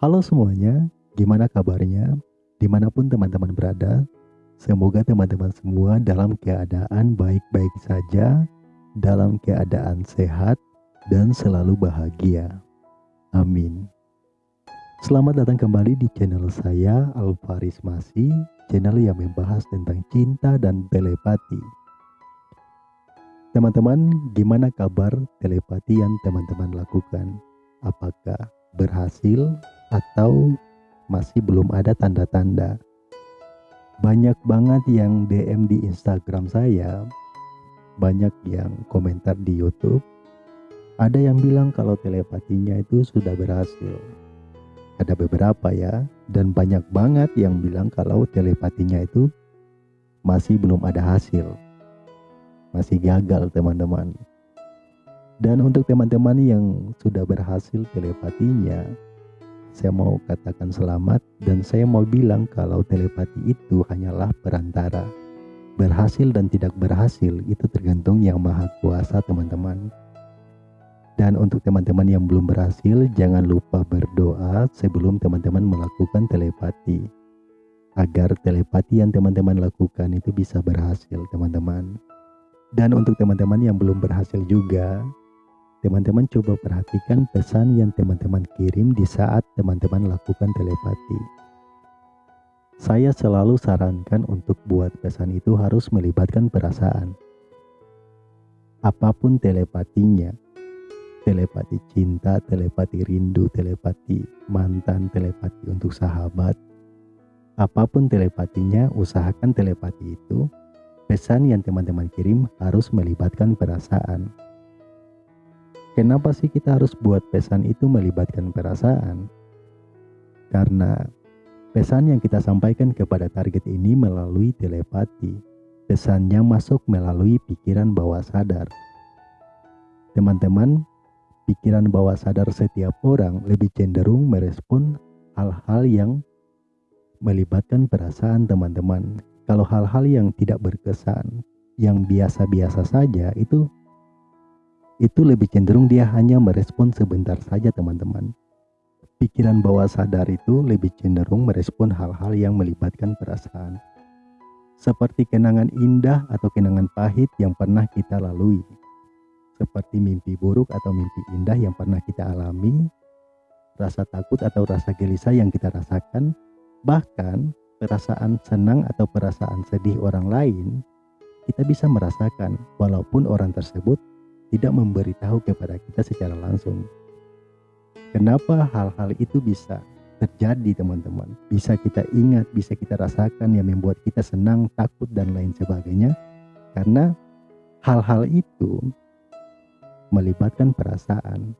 Halo semuanya, gimana kabarnya? Di mana pun teman-teman berada, semoga teman-teman semua dalam keadaan baik-baik saja, dalam keadaan sehat, dan selalu bahagia. Amin. Selamat datang kembali di channel saya, Alvaris Masih, channel yang membahas tentang cinta dan telepati. Teman-teman, gimana kabar telepati yang teman-teman lakukan? Apakah berhasil atau masih belum ada tanda-tanda. Banyak banget yang DM di Instagram saya, banyak yang komentar di YouTube. Ada yang bilang kalau telepatinya itu sudah berhasil. Ada beberapa ya, dan banyak banget yang bilang kalau telepatinya itu masih belum ada hasil. Masih gagal teman-teman. Dan untuk teman-teman yang sudah berhasil telepatinya, saya mau katakan selamat dan saya mau bilang kalau telepati itu hanyalah perantara. Berhasil dan tidak berhasil itu tergantung yang maha kuasa teman-teman. Dan untuk teman-teman yang belum berhasil, jangan lupa berdoa sebelum teman-teman melakukan telepati. Agar telepati yang teman-teman lakukan itu bisa berhasil teman-teman. Dan untuk teman-teman yang belum berhasil juga, Teman-teman coba perhatikan pesan yang teman-teman kirim di saat teman-teman lakukan telepati. Saya selalu sarankan untuk buat pesan itu harus melibatkan perasaan. Apa pun telepatinya, telepati cinta, telepati rindu, telepati mantan, telepati untuk sahabat, apa pun telepatinya, usahakan telepati itu, pesan yang teman-teman kirim harus melibatkan perasaan. Kenapa sih kita harus buat pesan itu melibatkan perasaan? Karena pesan yang kita sampaikan kepada target ini melalui telepati. Pesannya masuk melalui pikiran bawah sadar. Teman-teman, pikiran bawah sadar setiap orang lebih cenderung merespon hal-hal yang melibatkan perasaan teman-teman. Kalau hal-hal yang tidak berkesan, yang biasa-biasa saja itu itu lebih cenderung dia hanya merespon sebentar saja teman-teman. Pikiran bawah sadar itu lebih cenderung merespon hal-hal yang melibatkan perasaan. Seperti kenangan indah atau kenangan pahit yang pernah kita lalui. Seperti mimpi buruk atau mimpi indah yang pernah kita alami. Rasa takut atau rasa gelisah yang kita rasakan. Bahkan perasaan senang atau perasaan sedih orang lain kita bisa merasakan walaupun orang tersebut tidak memberitahu kepada kita secara langsung. Kenapa hal-hal itu bisa terjadi teman-teman? Bisa kita ingat, bisa kita rasakan yang membuat kita senang, takut dan lain sebagainya. Karena hal-hal itu melibatkan perasaan.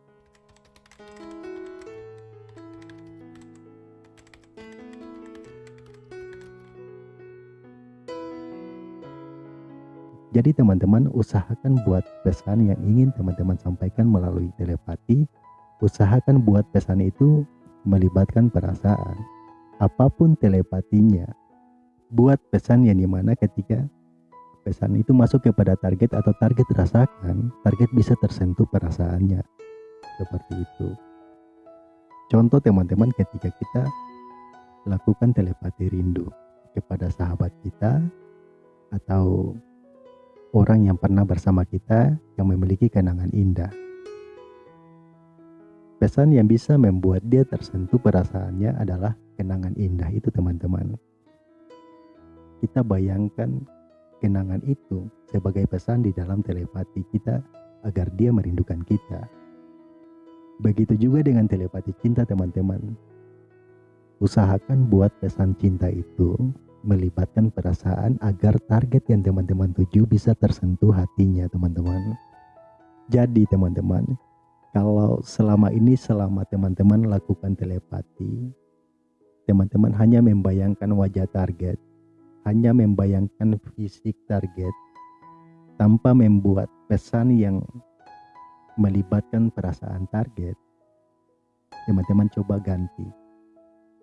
Jadi teman-teman usahakan buat pesan yang ingin teman-teman sampaikan melalui telepati, usahakan buat pesan itu melibatkan perasaan. Apa pun telepatinya, buat pesan yang di mana ketika pesan itu masuk kepada target atau target rasakan, target bisa tersentuh perasaannya. Seperti itu. Contoh teman-teman ketika kita lakukan telepati rindu kepada sahabat kita atau orang yang pernah bersama kita yang memiliki kenangan indah. Pesan yang bisa membuat dia tersentuh perasaannya adalah kenangan indah itu teman-teman. Kita bayangkan kenangan itu sebagai pesan di dalam telepati kita agar dia merindukan kita. Begitu juga dengan telepati cinta teman-teman. Usahakan buat pesan cinta itu melibatkan perasaan agar target yang teman-teman tuju bisa tersentuh hatinya teman-teman. Jadi teman-teman, kalau selama ini selama teman-teman lakukan telepati, teman-teman hanya membayangkan wajah target, hanya membayangkan fisik target, tanpa membuat pesan yang melibatkan perasaan target, teman-teman coba ganti.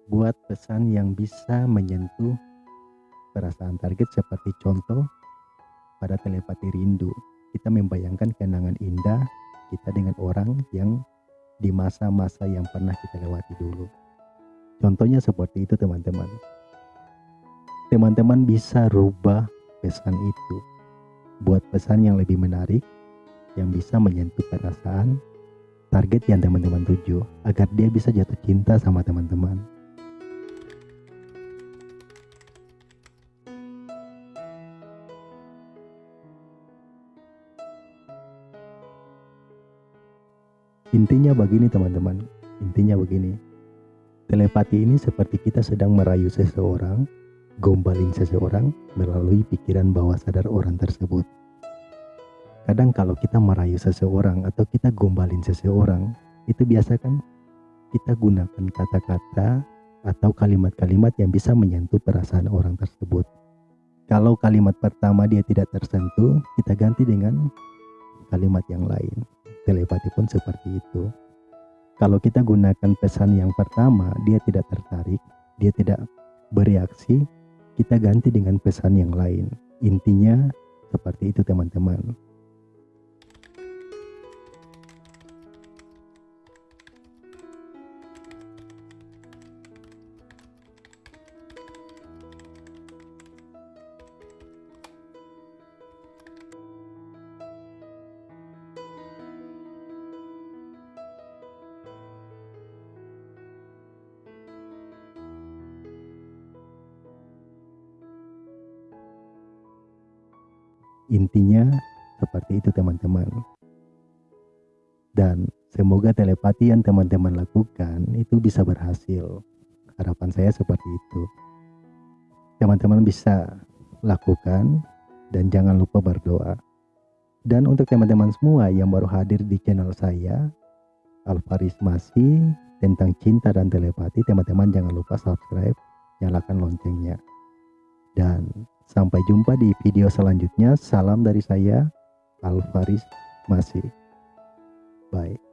Buat pesan yang bisa menyentuh perasaan target seperti contoh pada telepati rindu. Kita membayangkan kenangan indah kita dengan orang yang di masa-masa yang pernah kita lewati dulu. Contohnya seperti itu teman-teman. Teman-teman bisa rubah pesan itu. Buat pesan yang lebih menarik, yang bisa menyentuh perasaan, target yang teman-teman tuju, agar dia bisa jatuh cinta sama teman-teman. Intinya begini teman-teman, intinya begini. Telepati ini seperti kita sedang merayu seseorang, gombalin seseorang melalui pikiran bawah sadar orang tersebut. Kadang kalau kita merayu seseorang atau kita gombalin seseorang, itu biasa kan kita gunakan kata-kata atau kalimat-kalimat yang bisa menyentuh perasaan orang tersebut. Kalau kalimat pertama dia tidak tersentuh, kita ganti dengan kalimat yang lain. Telepati pun seperti itu. Kalau kita gunakan pesan yang pertama, dia tidak tertarik, dia tidak bereaksi, kita ganti dengan pesan yang lain. Intinya seperti itu teman-teman. Intinya seperti itu teman-teman. Dan semoga telepati yang teman-teman lakukan itu bisa berhasil. Harapan saya seperti itu. Teman-teman bisa lakukan dan jangan lupa berdoa. Dan untuk teman-teman semua yang baru hadir di channel saya, Alvaris masih tentang cinta dan telepati, teman-teman jangan lupa subscribe, nyalakan loncengnya. Dan Sampai jumpa di video selanjutnya. Salam dari saya, Alvaris Masih. Bye.